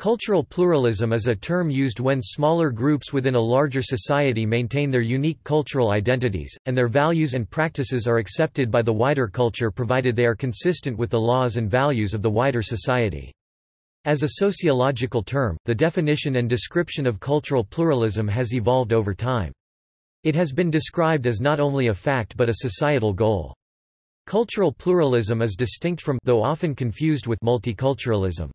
Cultural pluralism is a term used when smaller groups within a larger society maintain their unique cultural identities, and their values and practices are accepted by the wider culture provided they are consistent with the laws and values of the wider society. As a sociological term, the definition and description of cultural pluralism has evolved over time. It has been described as not only a fact but a societal goal. Cultural pluralism is distinct from though often confused with multiculturalism.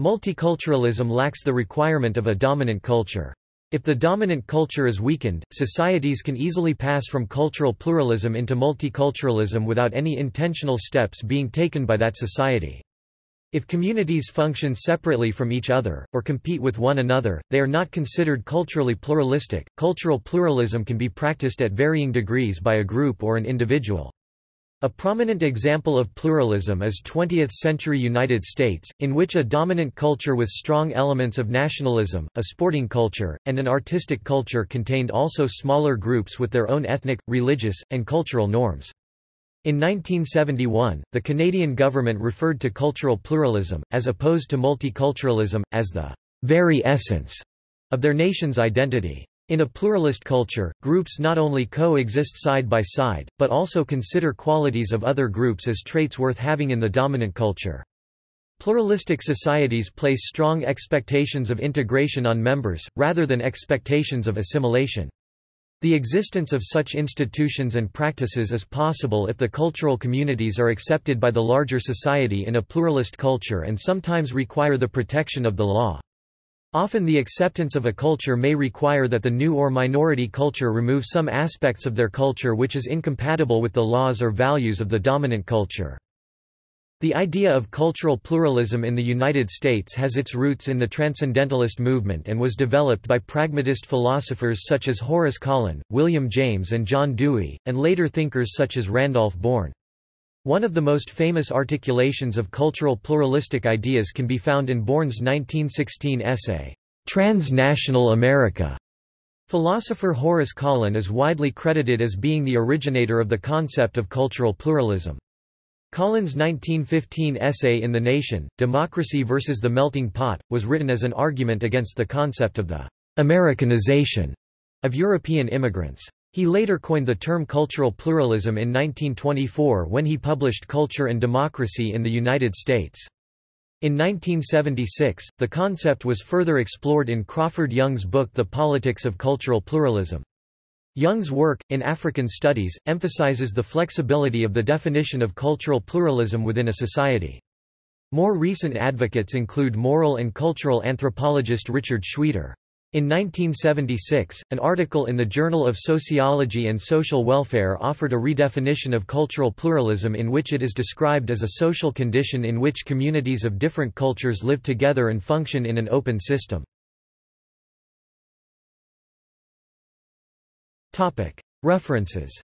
Multiculturalism lacks the requirement of a dominant culture. If the dominant culture is weakened, societies can easily pass from cultural pluralism into multiculturalism without any intentional steps being taken by that society. If communities function separately from each other, or compete with one another, they are not considered culturally pluralistic. Cultural pluralism can be practiced at varying degrees by a group or an individual. A prominent example of pluralism is 20th-century United States, in which a dominant culture with strong elements of nationalism, a sporting culture, and an artistic culture contained also smaller groups with their own ethnic, religious, and cultural norms. In 1971, the Canadian government referred to cultural pluralism, as opposed to multiculturalism, as the very essence of their nation's identity. In a pluralist culture, groups not only coexist side by side, but also consider qualities of other groups as traits worth having in the dominant culture. Pluralistic societies place strong expectations of integration on members, rather than expectations of assimilation. The existence of such institutions and practices is possible if the cultural communities are accepted by the larger society in a pluralist culture and sometimes require the protection of the law. Often the acceptance of a culture may require that the new or minority culture remove some aspects of their culture which is incompatible with the laws or values of the dominant culture. The idea of cultural pluralism in the United States has its roots in the Transcendentalist movement and was developed by pragmatist philosophers such as Horace Kallen, William James and John Dewey, and later thinkers such as Randolph Bourne. One of the most famous articulations of cultural pluralistic ideas can be found in Bourne's 1916 essay, Transnational America. Philosopher Horace Kallen is widely credited as being the originator of the concept of cultural pluralism. Kallen's 1915 essay In the Nation, Democracy versus the Melting Pot, was written as an argument against the concept of the Americanization of European immigrants. He later coined the term cultural pluralism in 1924 when he published Culture and Democracy in the United States. In 1976, the concept was further explored in Crawford Young's book The Politics of Cultural Pluralism. Young's work, in African Studies, emphasizes the flexibility of the definition of cultural pluralism within a society. More recent advocates include moral and cultural anthropologist Richard Shweder. In 1976, an article in the Journal of Sociology and Social Welfare offered a redefinition of cultural pluralism in which it is described as a social condition in which communities of different cultures live together and function in an open system. References